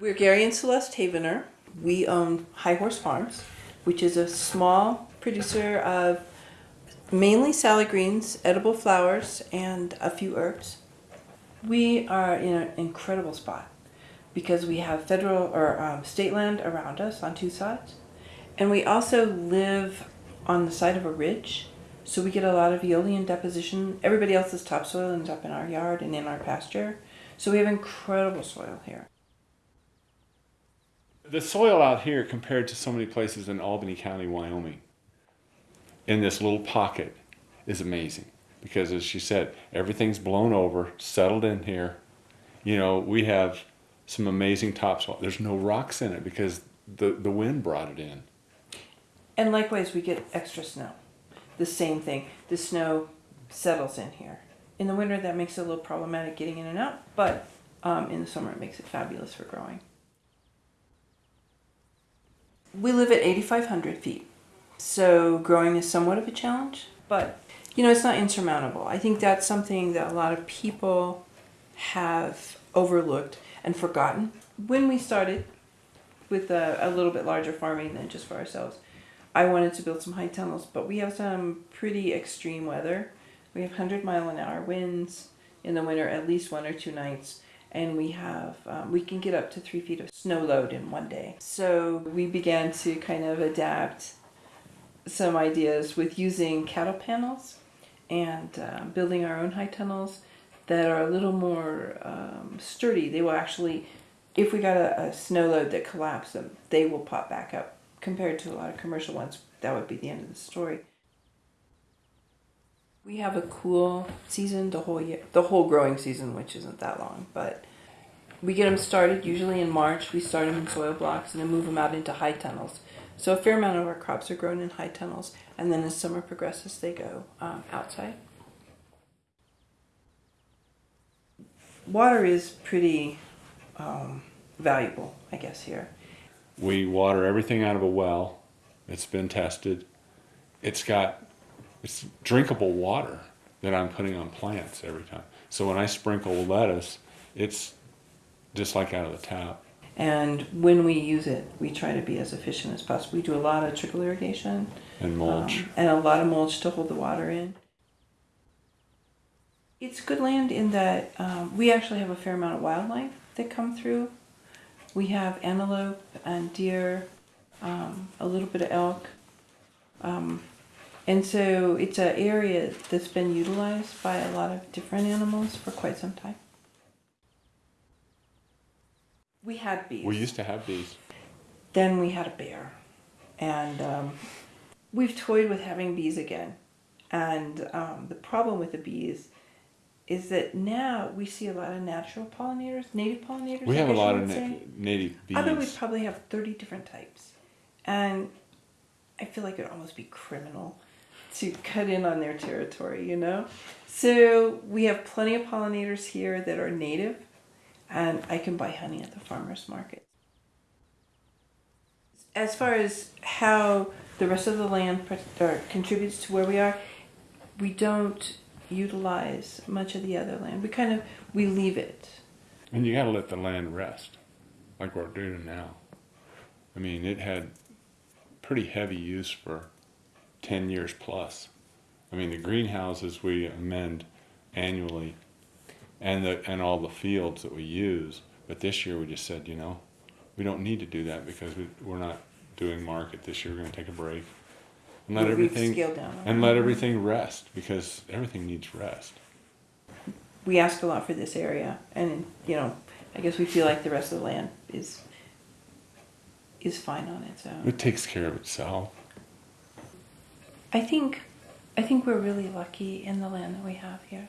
We're Gary and Celeste Havener. We own High Horse Farms, which is a small producer of mainly salad greens, edible flowers, and a few herbs. We are in an incredible spot because we have federal or um, state land around us on two sides, and we also live on the side of a ridge, so we get a lot of aeolian deposition. Everybody else's topsoil ends up in our yard and in our pasture, so we have incredible soil here. The soil out here compared to so many places in Albany County, Wyoming, in this little pocket, is amazing. Because as she said, everything's blown over, settled in here. You know, we have some amazing topsoil. There's no rocks in it because the, the wind brought it in. And likewise, we get extra snow. The same thing. The snow settles in here. In the winter, that makes it a little problematic getting in and out, but um, in the summer, it makes it fabulous for growing. We live at 8,500 feet, so growing is somewhat of a challenge, but you know, it's not insurmountable. I think that's something that a lot of people have overlooked and forgotten. When we started with a, a little bit larger farming than just for ourselves, I wanted to build some high tunnels, but we have some pretty extreme weather. We have 100 mile an hour winds in the winter, at least one or two nights, and we have um, we can get up to three feet of snow load in one day. So we began to kind of adapt some ideas with using cattle panels and uh, building our own high tunnels that are a little more um, sturdy. They will actually, if we got a, a snow load that collapsed them, they will pop back up. Compared to a lot of commercial ones, that would be the end of the story. We have a cool season the whole year, the whole growing season, which isn't that long, but we get them started usually in March. We start them in soil blocks and then move them out into high tunnels. So a fair amount of our crops are grown in high tunnels, and then as summer progresses, they go um, outside. Water is pretty um, valuable, I guess, here. We water everything out of a well. It's been tested. It's got it's drinkable water that I'm putting on plants every time. So when I sprinkle lettuce, it's just like out of the tap. And when we use it, we try to be as efficient as possible. We do a lot of trickle irrigation And mulch. um, and a lot of mulch to hold the water in. It's good land in that um, we actually have a fair amount of wildlife that come through. We have antelope and deer, um, a little bit of elk. Um, and so it's an area that's been utilized by a lot of different animals for quite some time. We had bees. we used to have bees. Then we had a bear. And um, we've toyed with having bees again. And um, the problem with the bees is that now we see a lot of natural pollinators, native pollinators. We have a lot of na- native bees. I bet we probably have 30 different types. And I feel like it would almost be criminal to cut in on their territory, you know? So we have plenty of pollinators here that are native, and I can buy honey at the farmer's market. As far as how the rest of the land contributes to where we are, we don't utilize much of the other land. We kind of we leave it. And you got to let the land rest, like we're doing now. I mean, it had pretty heavy use for 10 years plus. I mean, the greenhouses we amend annually and, the, and all the fields that we use. But this year we just said, you know, we don't need to do that because we, we're not doing market this year. We're going to take a break and let We've everything and let mm-hmm. everything rest because everything needs rest. we ask a lot for this area, and you know, I guess we feel like the rest of the land is is fine on its own. It takes care of itself. I think, I think we're really lucky in the land that we have here.